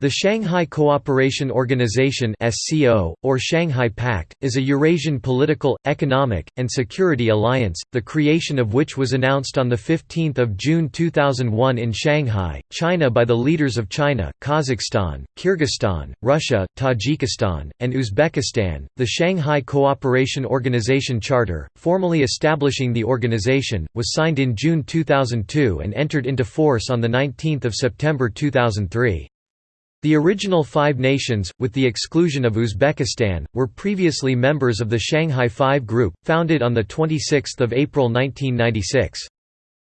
The Shanghai Cooperation Organization (SCO) or Shanghai Pact is a Eurasian political, economic, and security alliance, the creation of which was announced on the 15th of June 2001 in Shanghai, China by the leaders of China, Kazakhstan, Kyrgyzstan, Russia, Tajikistan, and Uzbekistan. The Shanghai Cooperation Organization Charter, formally establishing the organization, was signed in June 2002 and entered into force on the 19th of September 2003. The original five nations, with the exclusion of Uzbekistan, were previously members of the Shanghai Five Group, founded on 26 April 1996.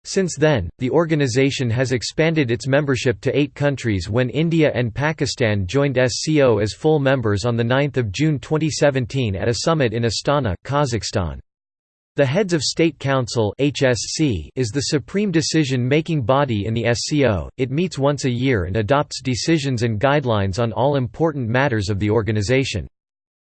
Since then, the organization has expanded its membership to eight countries when India and Pakistan joined SCO as full members on 9 June 2017 at a summit in Astana, Kazakhstan. The Heads of State Council (HSC) is the supreme decision-making body in the SCO. It meets once a year and adopts decisions and guidelines on all important matters of the organization.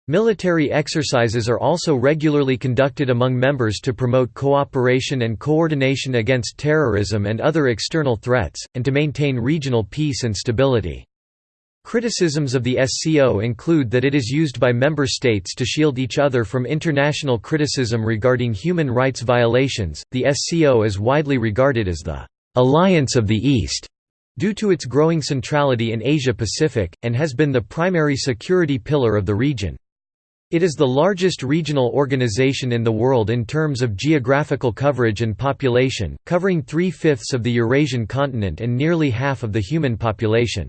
Military exercises are also regularly conducted among members to promote cooperation and coordination against terrorism and other external threats, and to maintain regional peace and stability. Criticisms of the SCO include that it is used by member states to shield each other from international criticism regarding human rights violations. The SCO is widely regarded as the Alliance of the East due to its growing centrality in Asia Pacific, and has been the primary security pillar of the region. It is the largest regional organization in the world in terms of geographical coverage and population, covering three-fifths of the Eurasian continent and nearly half of the human population.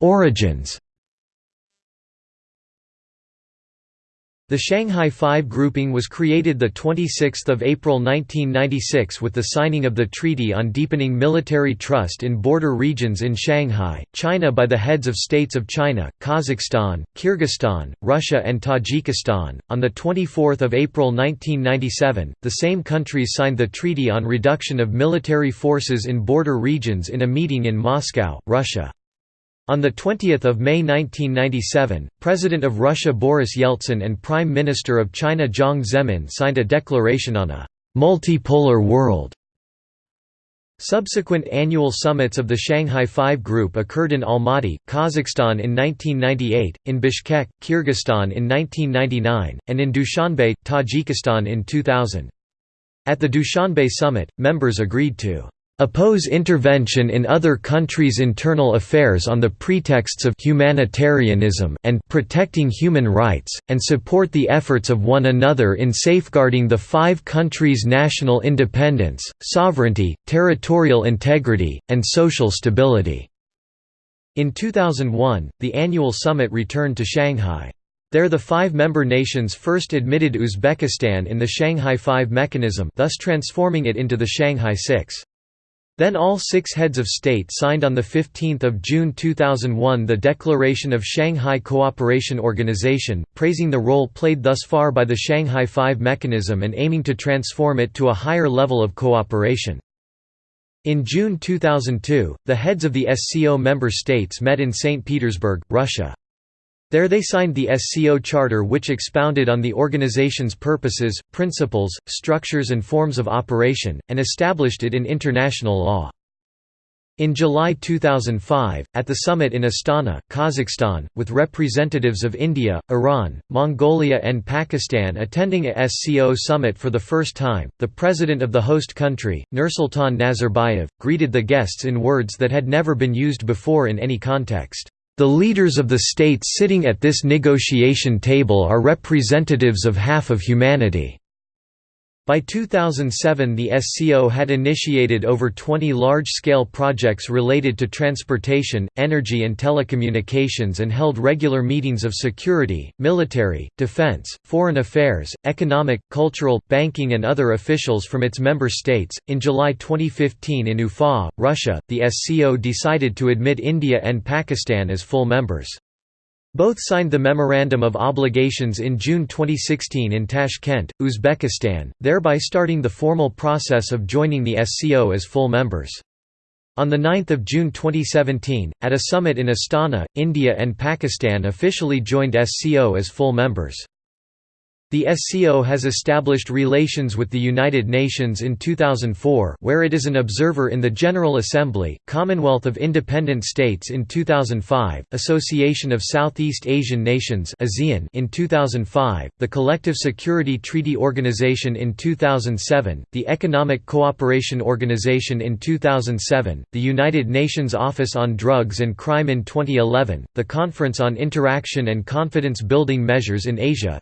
Origins The Shanghai Five grouping was created 26 April 1996 with the signing of the Treaty on Deepening Military Trust in Border Regions in Shanghai, China by the heads of states of China, Kazakhstan, Kyrgyzstan, Russia and Tajikistan. On 24 April 1997, the same countries signed the Treaty on Reduction of Military Forces in Border Regions in a meeting in Moscow, Russia. On 20 May 1997, President of Russia Boris Yeltsin and Prime Minister of China Jiang Zemin signed a declaration on a «multipolar world». Subsequent annual summits of the Shanghai Five Group occurred in Almaty, Kazakhstan in 1998, in Bishkek, Kyrgyzstan in 1999, and in Dushanbe, Tajikistan in 2000. At the Dushanbe summit, members agreed to oppose intervention in other countries' internal affairs on the pretexts of humanitarianism and protecting human rights, and support the efforts of one another in safeguarding the five countries' national independence, sovereignty, territorial integrity, and social stability." In 2001, the annual summit returned to Shanghai. There the five member nations first admitted Uzbekistan in the Shanghai Five mechanism thus transforming it into the Shanghai Six. Then all six heads of state signed on 15 June 2001 the Declaration of Shanghai Cooperation Organization, praising the role played thus far by the Shanghai Five mechanism and aiming to transform it to a higher level of cooperation. In June 2002, the heads of the SCO member states met in St. Petersburg, Russia. There they signed the SCO Charter which expounded on the organization's purposes, principles, structures and forms of operation, and established it in international law. In July 2005, at the summit in Astana, Kazakhstan, with representatives of India, Iran, Mongolia and Pakistan attending a SCO summit for the first time, the president of the host country, Nursultan Nazarbayev, greeted the guests in words that had never been used before in any context. The leaders of the states sitting at this negotiation table are representatives of half of humanity. By 2007 the SCO had initiated over 20 large-scale projects related to transportation, energy and telecommunications and held regular meetings of security, military, defense, foreign affairs, economic, cultural, banking and other officials from its member states. In July 2015 in Ufa, Russia, the SCO decided to admit India and Pakistan as full members. Both signed the Memorandum of Obligations in June 2016 in Tashkent, Uzbekistan, thereby starting the formal process of joining the SCO as full members. On 9 June 2017, at a summit in Astana, India and Pakistan officially joined SCO as full members. The SCO has established relations with the United Nations in 2004 where it is an observer in the General Assembly, Commonwealth of Independent States in 2005, Association of Southeast Asian Nations in 2005, the Collective Security Treaty Organization in 2007, the Economic Cooperation Organization in 2007, the United Nations Office on Drugs and Crime in 2011, the Conference on Interaction and Confidence Building Measures in Asia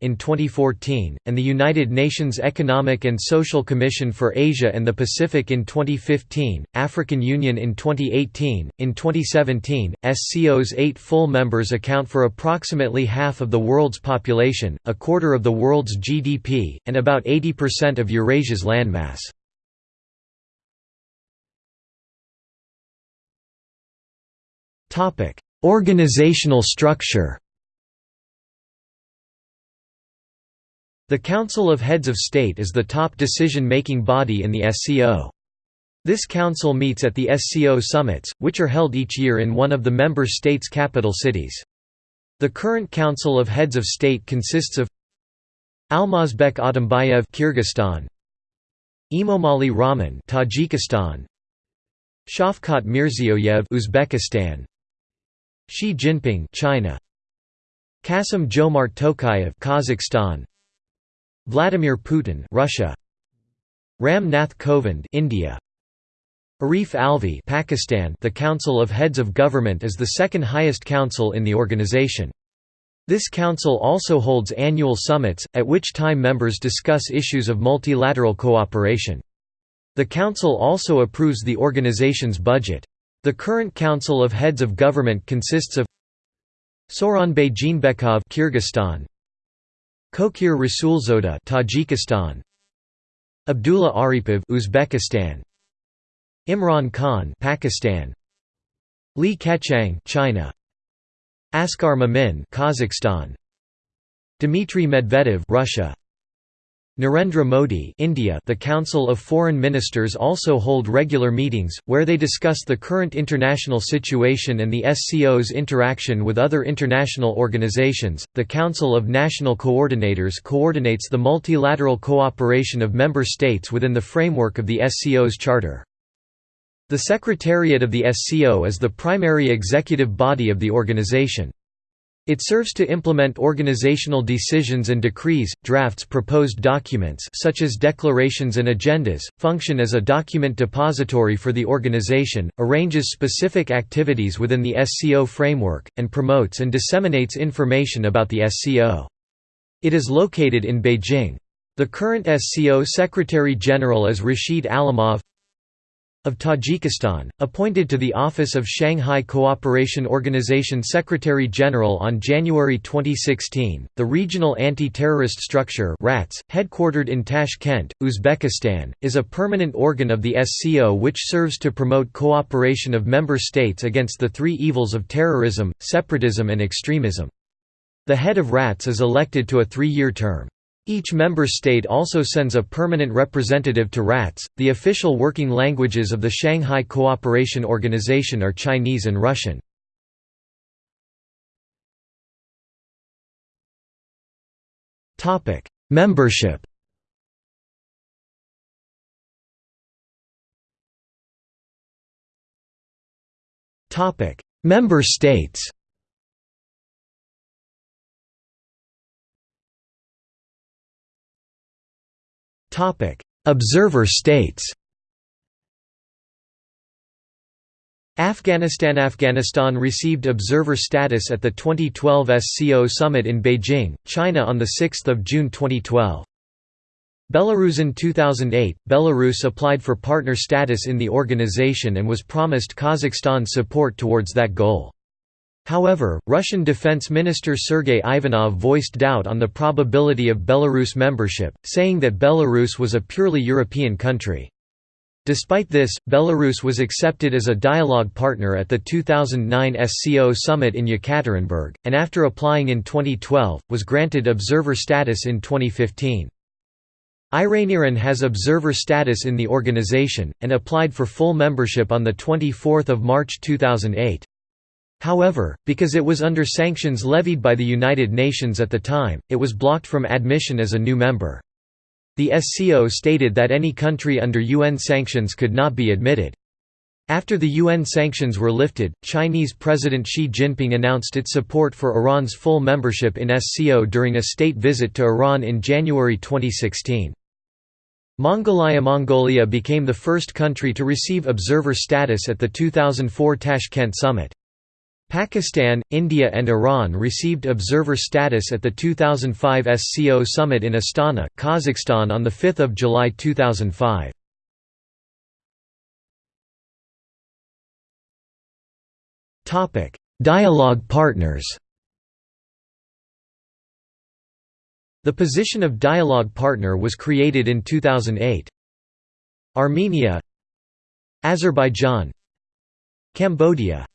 in 2014, and the United Nations Economic and Social Commission for Asia and the Pacific in 2015, African Union in 2018. In 2017, SCO's eight full members account for approximately half of the world's population, a quarter of the world's GDP, and about 80% of Eurasia's landmass. Organizational structure The Council of Heads of State is the top decision-making body in the SCO. This council meets at the SCO summits, which are held each year in one of the member states' capital cities. The current Council of Heads of State consists of Almazbek Atambayev Kyrgyzstan, Emomali Rahmon Tajikistan, Shavkat Mirziyoyev Uzbekistan, Xi Jinping China, Kassym-Jomart Tokayev Kazakhstan, Vladimir Putin Russia Ram Nath Kovind India Arif Alvi Pakistan The Council of Heads of Government is the second highest council in the organization. This council also holds annual summits, at which time members discuss issues of multilateral cooperation. The council also approves the organization's budget. The current Council of Heads of Government consists of Sooronbay Jeenbekov Kyrgyzstan, Kokhir Rasulzoda Tajikistan. Abdullah Aripov Uzbekistan. Imran Khan Pakistan. Li Keqiang China. Askar Mamin Kazakhstan. Dmitry Medvedev Russia Narendra Modi India The Council of Foreign Ministers also hold regular meetings, where they discuss the current international situation and the SCO's interaction with other international organizations. The Council of National Coordinators coordinates the multilateral cooperation of member states within the framework of the SCO's charter. The Secretariat of the SCO is the primary executive body of the organization. It serves to implement organizational decisions and decrees, drafts proposed documents such as declarations and agendas, function as a document depository for the organization, arranges specific activities within the SCO framework, and promotes and disseminates information about the SCO. It is located in Beijing. The current SCO Secretary-General is Rashid Alimov of Tajikistan, appointed to the office of Shanghai Cooperation Organization Secretary-General on January 2016, the Regional Anti-Terrorist Structure RATS, headquartered in Tashkent, Uzbekistan, is a permanent organ of the SCO which serves to promote cooperation of member states against the three evils of terrorism, separatism and extremism. The head of RATS is elected to a three-year term. Each member state also sends a permanent representative to RATS. The official working languages of the Shanghai Cooperation Organization are Chinese and Russian. Topic: Membership. Topic: Member states. Observer states Afghanistan Afghanistan received observer status at the 2012 SCO summit in Beijing, China on 6 June 2012. Belarus in 2008, Belarus applied for partner status in the organization and was promised Kazakhstan's support towards that goal. However, Russian Defense Minister Sergei Ivanov voiced doubt on the probability of Belarus membership, saying that Belarus was a purely European country. Despite this, Belarus was accepted as a dialogue partner at the 2009 SCO summit in Yekaterinburg, and after applying in 2012, was granted observer status in 2015. Iran Iran has observer status in the organization, and applied for full membership on 24 March 2008. However, because it was under sanctions levied by the United Nations at the time, it was blocked from admission as a new member. The SCO stated that any country under UN sanctions could not be admitted. After the UN sanctions were lifted, Chinese President Xi Jinping announced its support for Iran's full membership in SCO during a state visit to Iran in January 2016. Mongolia Mongolia became the first country to receive observer status at the 2004 Tashkent summit. Pakistan, India and Iran received observer status at the 2005 SCO summit in Astana, Kazakhstan on 5 July 2005. Dialogue partners The position of dialogue partner was created in 2008. Armenia Azerbaijan Cambodia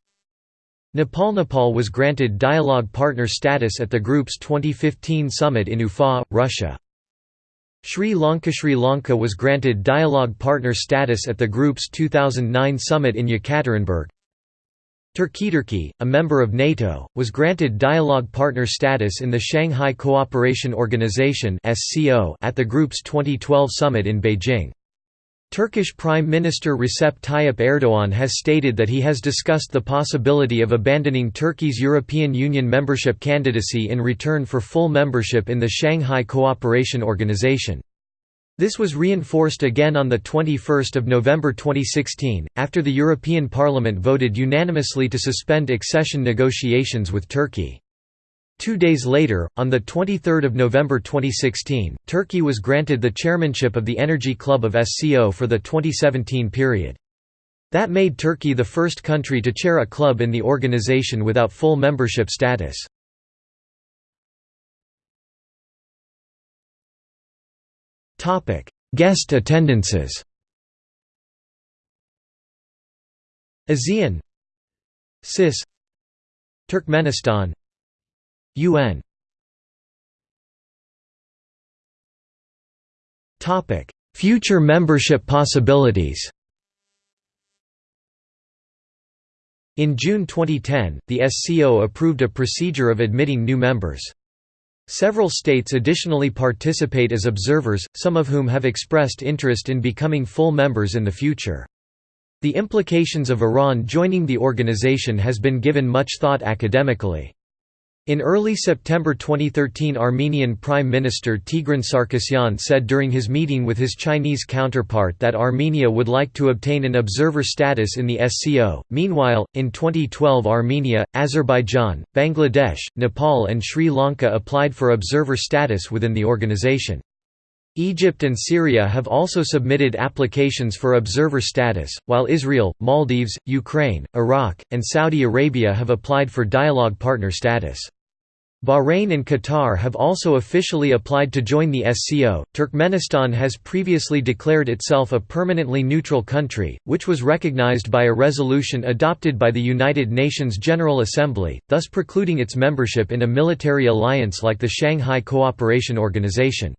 Nepal Nepal was granted dialogue partner status at the group's 2015 summit in Ufa, Russia. Sri Lanka Sri Lanka was granted dialogue partner status at the group's 2009 summit in Yekaterinburg. Turkey Turkey, a member of NATO, was granted dialogue partner status in the Shanghai Cooperation Organization at the group's 2012 summit in Beijing. Turkish Prime Minister Recep Tayyip Erdoğan has stated that he has discussed the possibility of abandoning Turkey's European Union membership candidacy in return for full membership in the Shanghai Cooperation Organization. This was reinforced again on 21 November 2016, after the European Parliament voted unanimously to suspend accession negotiations with Turkey. Two days later, on 23 November 2016, Turkey was granted the chairmanship of the Energy Club of SCO for the 2017 period. That made Turkey the first country to chair a club in the organization without full membership status. Guest attendances ASEAN CIS Turkmenistan UN Topic: Future membership possibilities In June 2010, the SCO approved a procedure of admitting new members. Several states additionally participate as observers, some of whom have expressed interest in becoming full members in the future. The implications of Iran joining the organization has been given much thought academically. In early September 2013 Armenian Prime Minister Tigran Sarkisyan said during his meeting with his Chinese counterpart that Armenia would like to obtain an observer status in the SCO. Meanwhile, in 2012 Armenia, Azerbaijan, Bangladesh, Nepal and Sri Lanka applied for observer status within the organization. Egypt and Syria have also submitted applications for observer status, while Israel, Maldives, Ukraine, Iraq, and Saudi Arabia have applied for dialogue partner status. Bahrain and Qatar have also officially applied to join the SCO. Turkmenistan has previously declared itself a permanently neutral country, which was recognized by a resolution adopted by the United Nations General Assembly, thus precluding its membership in a military alliance like the Shanghai Cooperation Organization.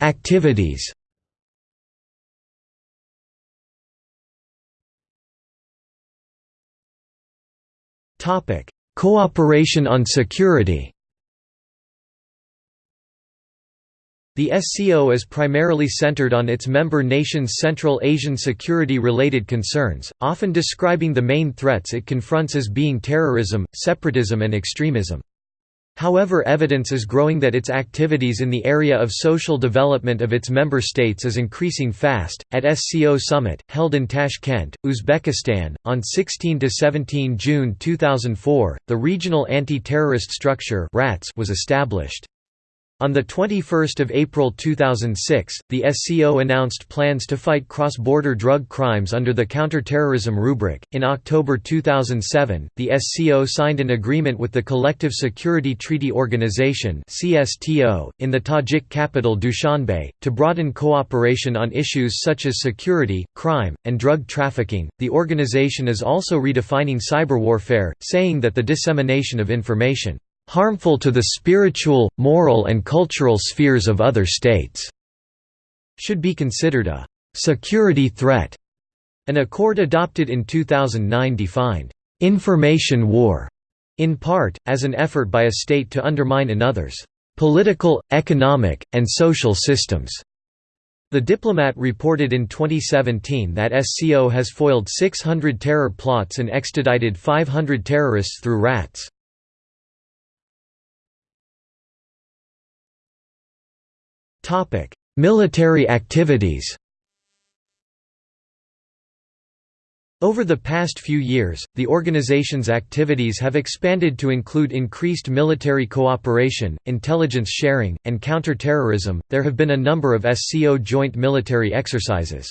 Activities. Topic: Cooperation on security. The SCO is primarily centered on its member nations' Central Asian security-related concerns, often describing the main threats it confronts as being terrorism, separatism and extremism. However evidence is growing that its activities in the area of social development of its member states is increasing fast. At SCO Summit, held in Tashkent, Uzbekistan, on 16–17 June 2004, the Regional Anti-Terrorist Structure was established. On 21 April 2006, the SCO announced plans to fight cross-border drug crimes under the counter-terrorism rubric. In October 2007, the SCO signed an agreement with the Collective Security Treaty Organization (CSTO) in the Tajik capital Dushanbe to broaden cooperation on issues such as security, crime, and drug trafficking. The organization is also redefining cyber warfare, saying that the dissemination of information harmful to the spiritual, moral and cultural spheres of other states, should be considered a security threat. An accord adopted in 2009 defined information war in part, as an effort by a state to undermine another's political, economic, and social systems. The Diplomat reported in 2017 that SCO has foiled 600 terror plots and extradited 500 terrorists through RATS. Military activities Over the past few years, the organization's activities have expanded to include increased military cooperation, intelligence sharing, and counter-terrorism. There have been a number of SCO joint military exercises.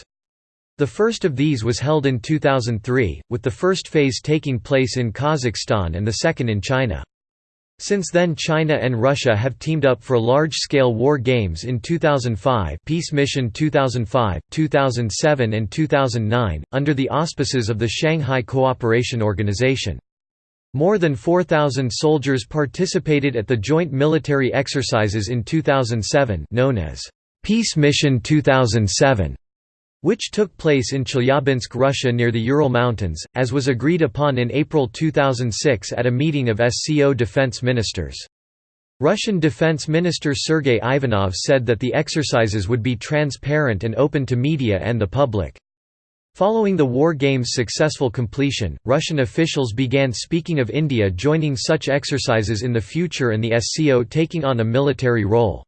The first of these was held in 2003, with the first phase taking place in Kazakhstan and the second in China. Since then China and Russia have teamed up for large-scale war games in 2005 Peace Mission 2005, 2007 and 2009, under the auspices of the Shanghai Cooperation Organization. More than 4,000 soldiers participated at the joint military exercises in 2007 known as Peace Mission 2007 which took place in Chelyabinsk, Russia near the Ural Mountains, as was agreed upon in April 2006 at a meeting of SCO defense ministers. Russian Defense Minister Sergei Ivanov said that the exercises would be transparent and open to media and the public. Following the War Games' successful completion, Russian officials began speaking of India joining such exercises in the future and the SCO taking on a military role.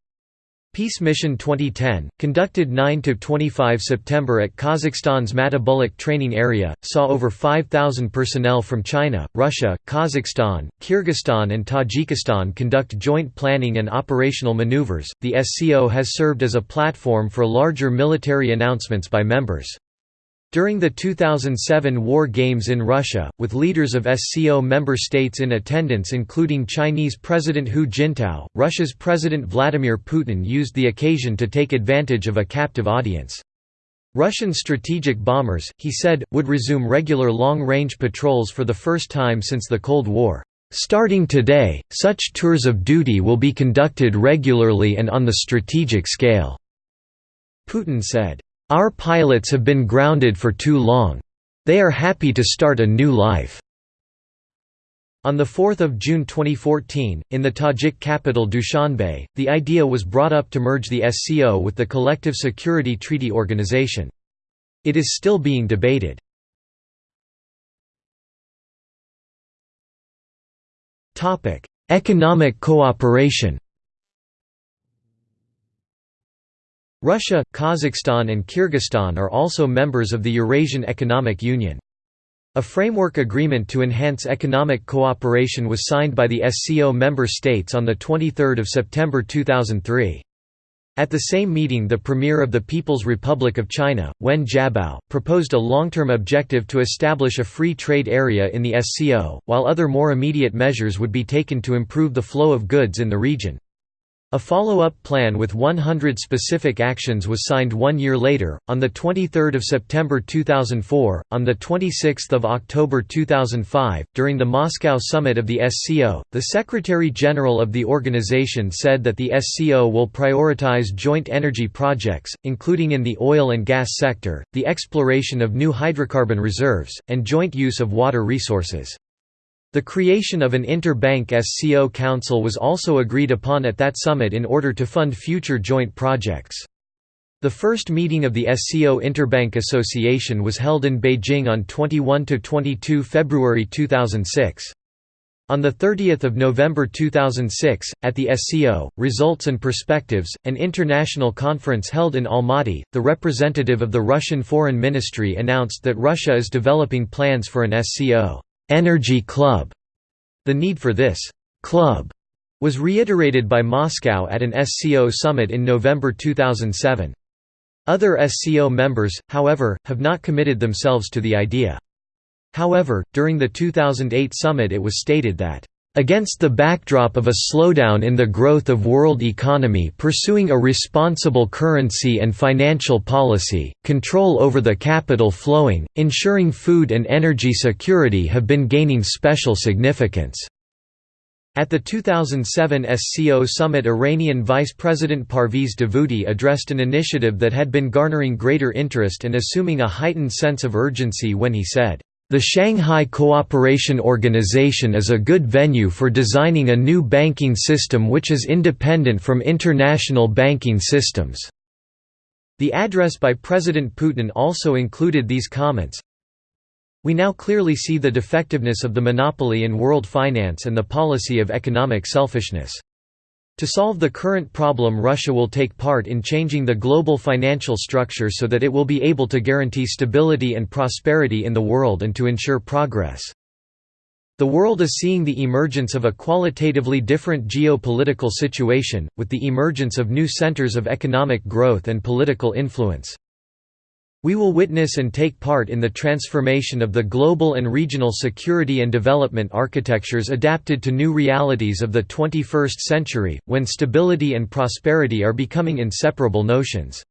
Peace Mission 2010, conducted 9–25 September at Kazakhstan's Matybulak training area, saw over 5,000 personnel from China, Russia, Kazakhstan, Kyrgyzstan and Tajikistan conduct joint planning and operational maneuvers. The SCO has served as a platform for larger military announcements by members. During the 2007 War Games in Russia, with leaders of SCO member states in attendance including Chinese President Hu Jintao, Russia's President Vladimir Putin used the occasion to take advantage of a captive audience. Russian strategic bombers, he said, would resume regular long-range patrols for the first time since the Cold War. Starting today, such tours of duty will be conducted regularly and on the strategic scale." Putin said. Our pilots have been grounded for too long. They are happy to start a new life." On 4 June 2014, in the Tajik capital Dushanbe, the idea was brought up to merge the SCO with the Collective Security Treaty Organization. It is still being debated. Economic cooperation Russia, Kazakhstan and Kyrgyzstan are also members of the Eurasian Economic Union. A framework agreement to enhance economic cooperation was signed by the SCO member states on 23 September 2003. At the same meeting the Premier of the People's Republic of China, Wen Jiabao, proposed a long-term objective to establish a free trade area in the SCO, while other more immediate measures would be taken to improve the flow of goods in the region. A follow-up plan with 100 specific actions was signed one year later, on 23 September 2004. On 26 October 2005, during the Moscow summit of the SCO, the Secretary-General of the organization said that the SCO will prioritize joint energy projects, including in the oil and gas sector, the exploration of new hydrocarbon reserves, and joint use of water resources. The creation of an inter-bank SCO council was also agreed upon at that summit in order to fund future joint projects. The first meeting of the SCO Interbank Association was held in Beijing on 21–22 February 2006. On 30 November 2006, at the SCO, Results and Perspectives, an international conference held in Almaty, the representative of the Russian Foreign Ministry announced that Russia is developing plans for an SCO energy club. The need for this club was reiterated by Moscow at an SCO summit in November 2007. Other SCO members, however, have not committed themselves to the idea. However, during the 2008 summit it was stated that Against the backdrop of a slowdown in the growth of world economy pursuing a responsible currency and financial policy, control over the capital flowing, ensuring food and energy security have been gaining special significance. At the 2007 SCO summit Iranian Vice President Parviz Davoudi addressed an initiative that had been garnering greater interest and assuming a heightened sense of urgency when he said, "...the Shanghai Cooperation Organization is a good venue for designing a new banking system which is independent from international banking systems." The address by President Putin also included these comments, we now clearly see the defectiveness of the monopoly in world finance and the policy of economic selfishness. To solve the current problem Russia will take part in changing the global financial structure so that it will be able to guarantee stability and prosperity in the world and to ensure progress. The world is seeing the emergence of a qualitatively different geopolitical situation, with the emergence of new centers of economic growth and political influence. We will witness and take part in the transformation of the global and regional security and development architectures adapted to new realities of the 21st century, when stability and prosperity are becoming inseparable notions.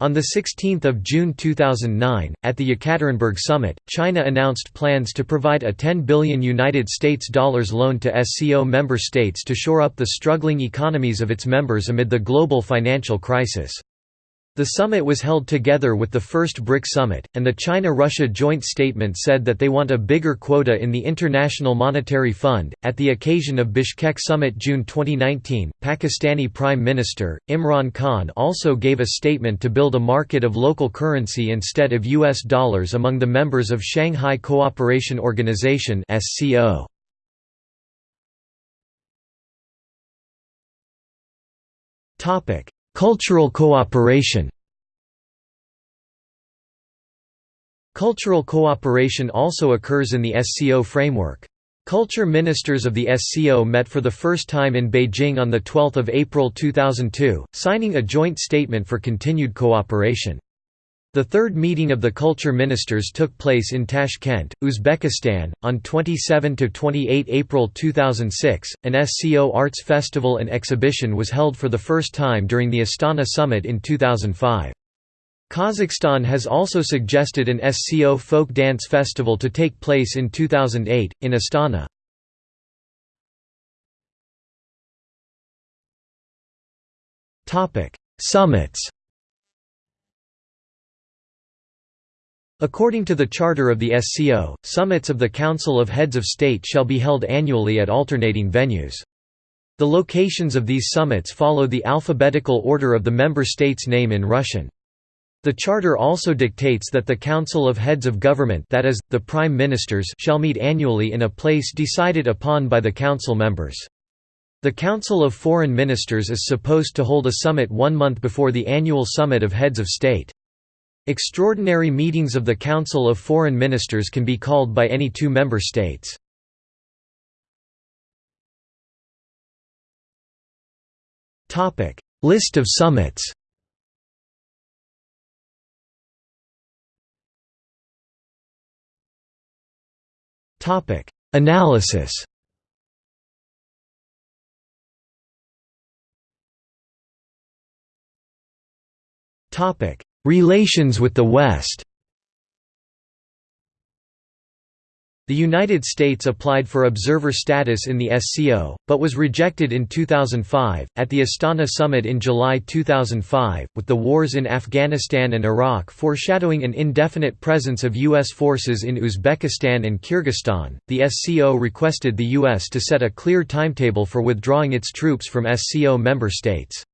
On 16 June 2009, at the Yekaterinburg summit, China announced plans to provide a 10 billion United States dollars loan to SCO member states to shore up the struggling economies of its members amid the global financial crisis. The summit was held together with the first BRIC summit, and the China-Russia joint statement said that they want a bigger quota in the International Monetary Fund. At the occasion of Bishkek summit June 2019, Pakistani Prime Minister Imran Khan also gave a statement to build a market of local currency instead of US dollars among the members of Shanghai Cooperation Organization (SCO). Topic: Cultural cooperation Cultural cooperation also occurs in the SCO framework. Culture ministers of the SCO met for the first time in Beijing on 12 April 2002, signing a joint statement for continued cooperation. The third meeting of the culture ministers took place in Tashkent, Uzbekistan, on 27–28 April 2006. An SCO Arts Festival and exhibition was held for the first time during the Astana Summit in 2005. Kazakhstan has also suggested an SCO Folk Dance Festival to take place in 2008, in Astana. Summits According to the charter of the SCO, summits of the Council of Heads of State shall be held annually at alternating venues. The locations of these summits follow the alphabetical order of the member state's name in Russian. The charter also dictates that the Council of Heads of Government that is, the Prime Ministers shall meet annually in a place decided upon by the Council members. The Council of Foreign Ministers is supposed to hold a summit one month before the annual Summit of Heads of State. Extraordinary meetings of the Council of Foreign Ministers can be called by any two member states. List of summits Analysis Topic: Relations with the West The United States applied for observer status in the SCO, but was rejected in 2005. At the Astana summit in July 2005, with the wars in Afghanistan and Iraq foreshadowing an indefinite presence of U.S. forces in Uzbekistan and Kyrgyzstan, the SCO requested the U.S. to set a clear timetable for withdrawing its troops from SCO member states.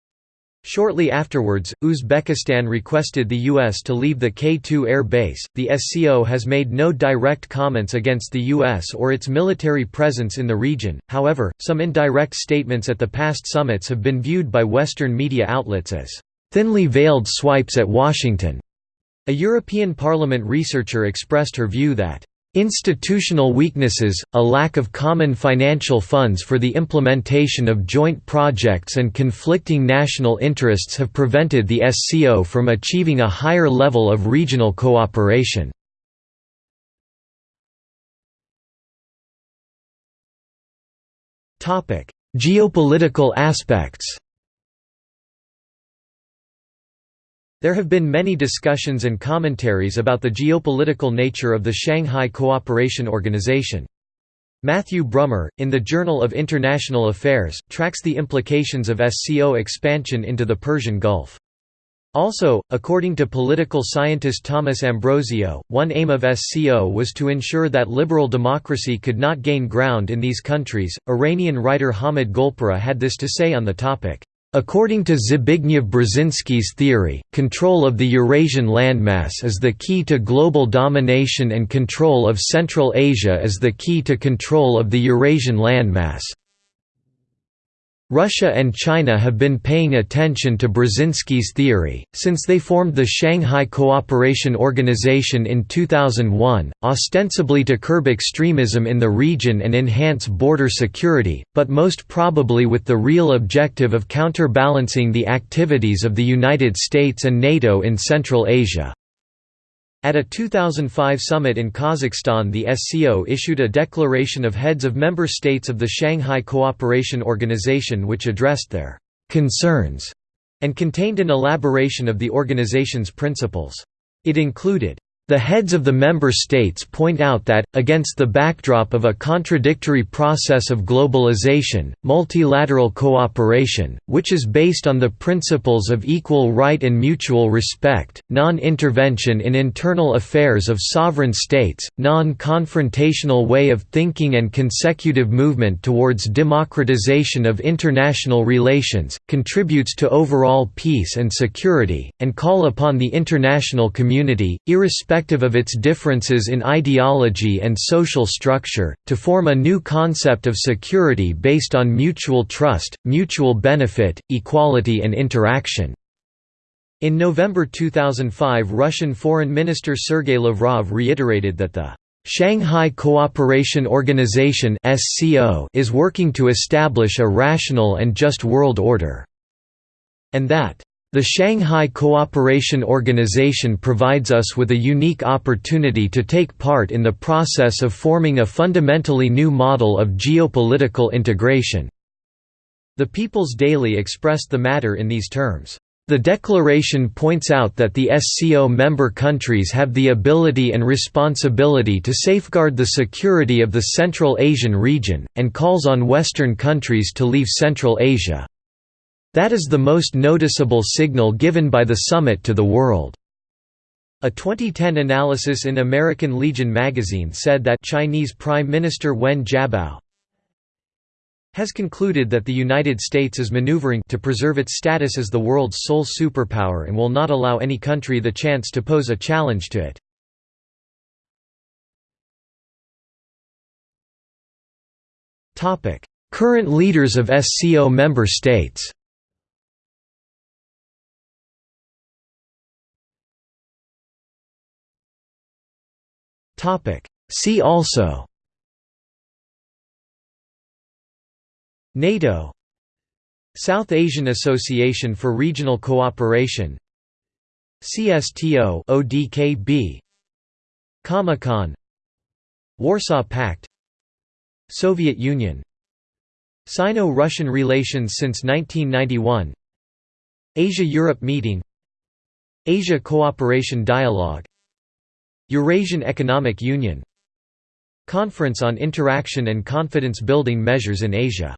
Shortly afterwards, Uzbekistan requested the U.S. to leave the K-2 air base. The SCO has made no direct comments against the U.S. or its military presence in the region, however, some indirect statements at the past summits have been viewed by Western media outlets as thinly veiled swipes at Washington. A European Parliament researcher expressed her view that Institutional weaknesses, a lack of common financial funds for the implementation of joint projects and conflicting national interests have prevented the SCO from achieving a higher level of regional cooperation. Geopolitical aspects There have been many discussions and commentaries about the geopolitical nature of the Shanghai Cooperation Organization. Matthew Brummer, in the Journal of International Affairs, tracks the implications of SCO expansion into the Persian Gulf. Also, according to political scientist Thomas Ambrosio, one aim of SCO was to ensure that liberal democracy could not gain ground in these countries. Iranian writer Hamid Golpira had this to say on the topic. According to Zbigniew Brzezinski's theory, control of the Eurasian landmass is the key to global domination and control of Central Asia is the key to control of the Eurasian landmass. Russia and China have been paying attention to Brzezinski's theory, since they formed the Shanghai Cooperation Organization in 2001, ostensibly to curb extremism in the region and enhance border security, but most probably with the real objective of counterbalancing the activities of the United States and NATO in Central Asia. At a 2005 summit in Kazakhstan the SCO issued a declaration of heads of member states of the Shanghai Cooperation Organization which addressed their «concerns» and contained an elaboration of the organization's principles. It included the heads of the member states point out that, against the backdrop of a contradictory process of globalization, multilateral cooperation, which is based on the principles of equal right and mutual respect, non-intervention in internal affairs of sovereign states, non-confrontational way of thinking and consecutive movement towards democratization of international relations, contributes to overall peace and security, and call upon the international community, irrespective irrespective of its differences in ideology and social structure, to form a new concept of security based on mutual trust, mutual benefit, equality and interaction. In November 2005 Russian Foreign Minister Sergei Lavrov reiterated that the Shanghai Cooperation Organization is working to establish a rational and just world order, and that the Shanghai Cooperation Organization provides us with a unique opportunity to take part in the process of forming a fundamentally new model of geopolitical integration. The People's Daily expressed the matter in these terms. The declaration points out that the SCO member countries have the ability and responsibility to safeguard the security of the Central Asian region, and calls on Western countries to leave Central Asia. That is the most noticeable signal given by the summit to the world. A 2010 analysis in American Legion magazine said that Chinese Prime Minister Wen Jiabao has concluded that the United States is maneuvering to preserve its status as the world's sole superpower and will not allow any country the chance to pose a challenge to it. Current leaders of SCO member states See also. NATO. South Asian Association for Regional Cooperation. CSTO ODKB Comecon Warsaw Pact. Soviet Union. Sino-Russian relations since 1991 Asia-Europe meeting. Asia Cooperation Dialogue Eurasian Economic Union Conference on Interaction and Confidence Building Measures in Asia